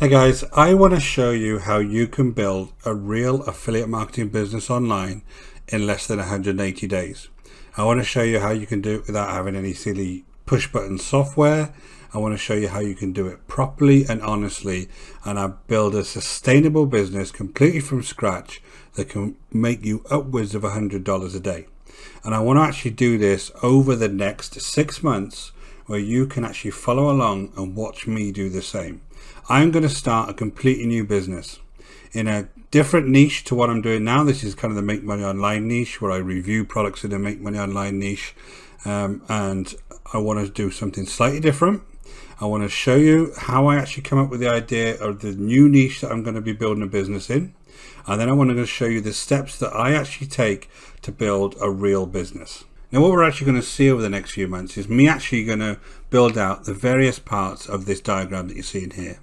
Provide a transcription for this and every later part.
Hey guys, I want to show you how you can build a real affiliate marketing business online in less than 180 days. I want to show you how you can do it without having any silly push button software. I want to show you how you can do it properly and honestly and I build a sustainable business completely from scratch that can make you upwards of $100 a day. And I want to actually do this over the next six months where you can actually follow along and watch me do the same. I'm going to start a completely new business in a different niche to what I'm doing now. This is kind of the make money online niche where I review products in the make money online niche. Um, and I want to do something slightly different. I want to show you how I actually come up with the idea of the new niche that I'm going to be building a business in. And then I want to show you the steps that I actually take to build a real business. Now what we're actually going to see over the next few months is me actually going to build out the various parts of this diagram that you're seeing here.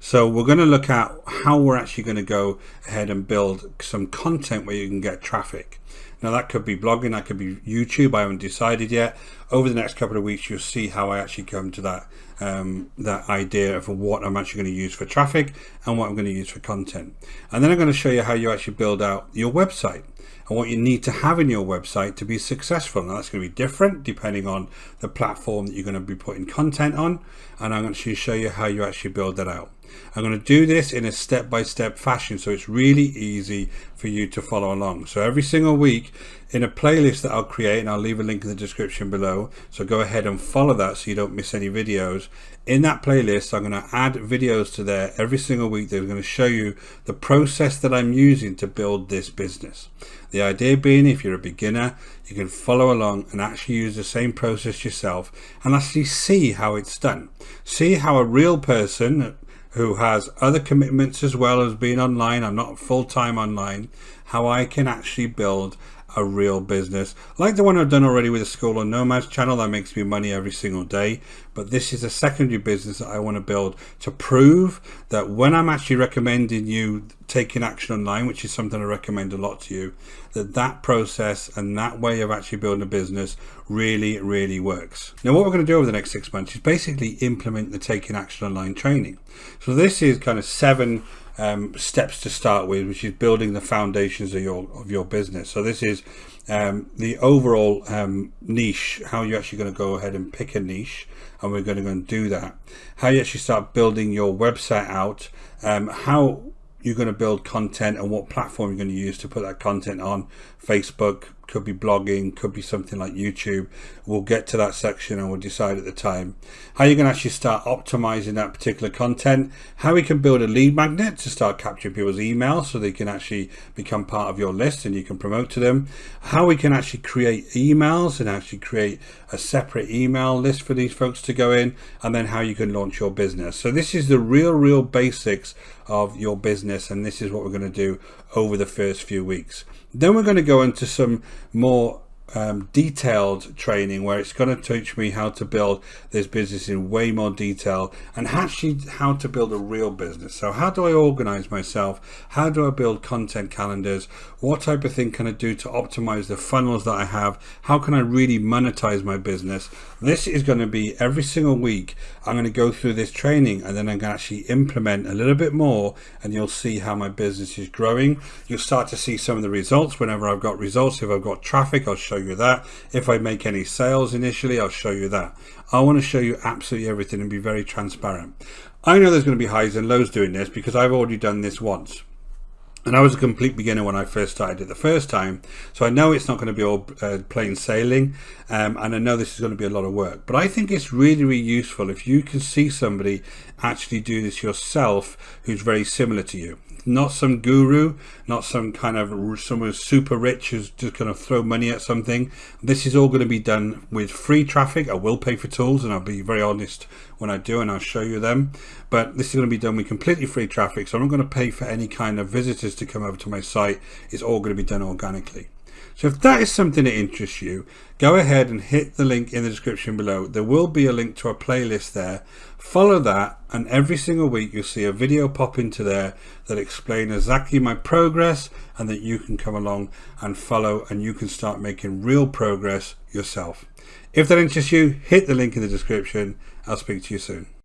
So we're going to look at how we're actually going to go ahead and build some content where you can get traffic. Now that could be blogging, that could be YouTube, I haven't decided yet. Over the next couple of weeks you'll see how I actually come to that um, that idea of what I'm actually going to use for traffic and what I'm going to use for content. And then I'm going to show you how you actually build out your website and what you need to have in your website to be successful. Now that's going to be different depending on the platform that you're going to be putting content on. And I'm going to show you how you actually build that out. I'm going to do this in a step-by-step -step fashion so it's really easy for you to follow along. So every single week in a playlist that I'll create and I'll leave a link in the description below. So go ahead and follow that so you don't miss any videos. In that playlist I'm going to add videos to there every single week that are going to show you the process that I'm using to build this business. The idea being if you're a beginner you can follow along and actually use the same process yourself and actually see how it's done. See how a real person who has other commitments as well as being online I'm not full-time online how I can actually build a real business. Like the one I've done already with the School of Nomads channel that makes me money every single day. But this is a secondary business that I want to build to prove that when I'm actually recommending you taking action online which is something I recommend a lot to you that that process and that way of actually building a business really really works. Now what we're going to do over the next six months is basically implement the taking action online training. So this is kind of seven um, steps to start with, which is building the foundations of your of your business. So this is um, the overall um, niche, how you're actually going to go ahead and pick a niche, and we're going to go and do that. How you actually start building your website out, um, how you're going to build content and what platform you're going to use to put that content on Facebook, could be blogging, could be something like YouTube. We'll get to that section and we'll decide at the time. How you can actually start optimizing that particular content, how we can build a lead magnet to start capturing people's emails so they can actually become part of your list and you can promote to them. How we can actually create emails and actually create a separate email list for these folks to go in and then how you can launch your business. So this is the real, real basics of your business and this is what we're going to do over the first few weeks. Then we're going to go into some more um, detailed training where it's going to teach me how to build this business in way more detail and actually how to build a real business. So how do I organize myself? How do I build content calendars? What type of thing can I do to optimize the funnels that I have? How can I really monetize my business? This is going to be every single week. I'm going to go through this training and then I'm going to actually implement a little bit more and you'll see how my business is growing. You'll start to see some of the results whenever I've got results. If I've got traffic, I'll show show you that. If I make any sales initially, I'll show you that. I want to show you absolutely everything and be very transparent. I know there's going to be highs and lows doing this because I've already done this once. And I was a complete beginner when I first started it the first time. So I know it's not going to be all uh, plain sailing. Um, and I know this is going to be a lot of work. But I think it's really, really useful if you can see somebody actually do this yourself who's very similar to you not some guru, not some kind of someone super rich who's just going to throw money at something. This is all going to be done with free traffic. I will pay for tools and I'll be very honest when I do and I'll show you them. But this is going to be done with completely free traffic. So I'm not going to pay for any kind of visitors to come over to my site. It's all going to be done organically. So if that is something that interests you, go ahead and hit the link in the description below. There will be a link to a playlist there. Follow that and every single week you'll see a video pop into there that explain exactly my progress and that you can come along and follow and you can start making real progress yourself. If that interests you, hit the link in the description. I'll speak to you soon.